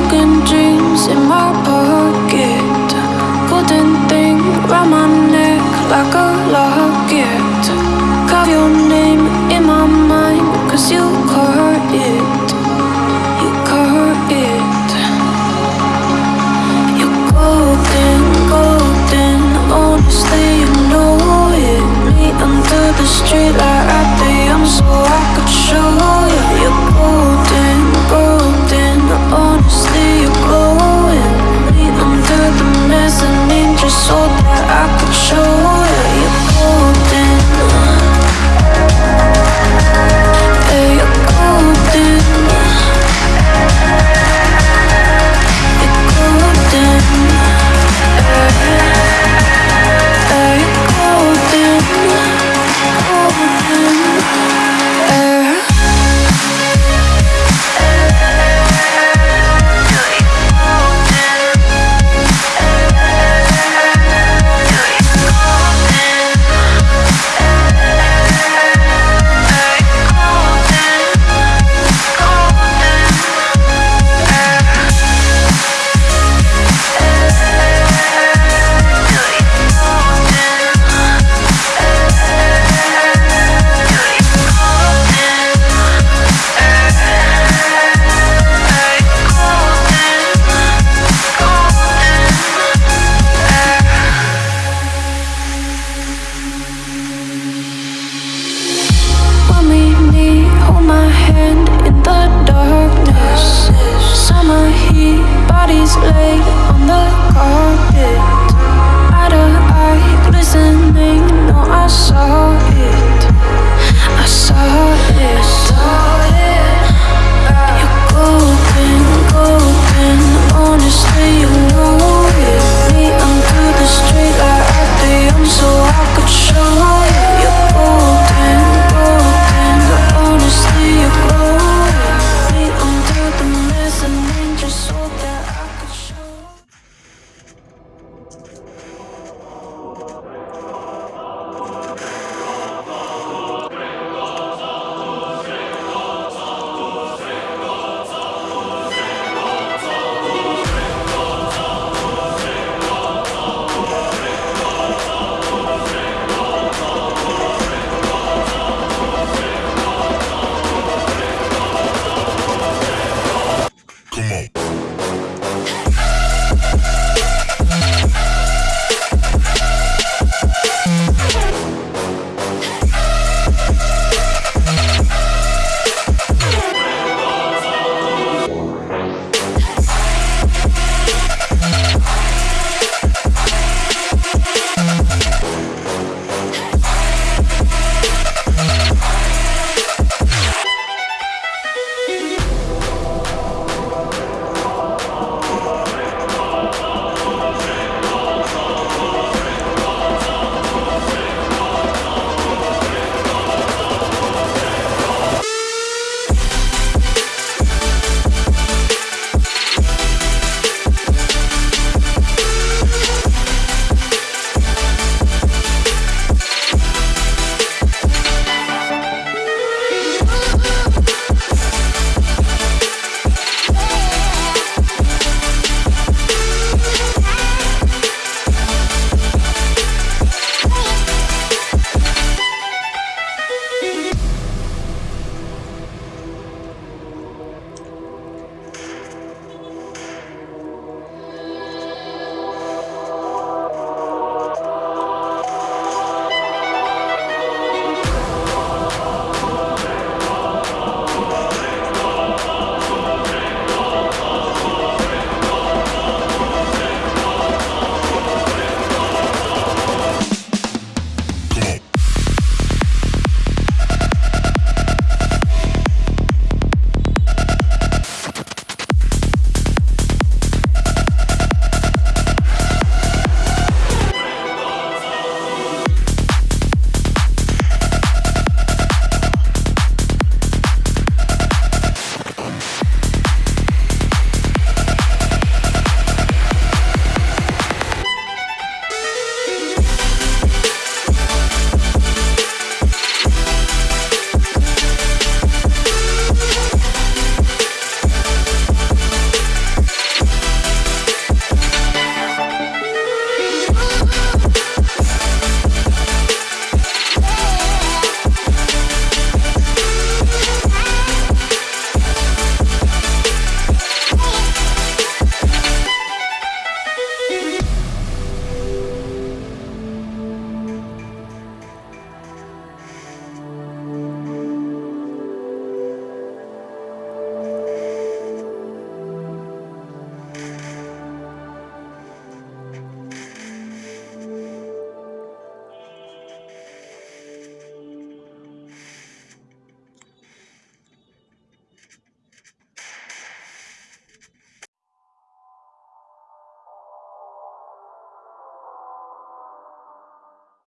broken dreams in my pocket. Golden thing round my neck like a locket. Carve your name in my mind cause you caught it. You caught it. You're golden, golden, honestly you know it. Me under the streetlight heat, on the carpet. come on.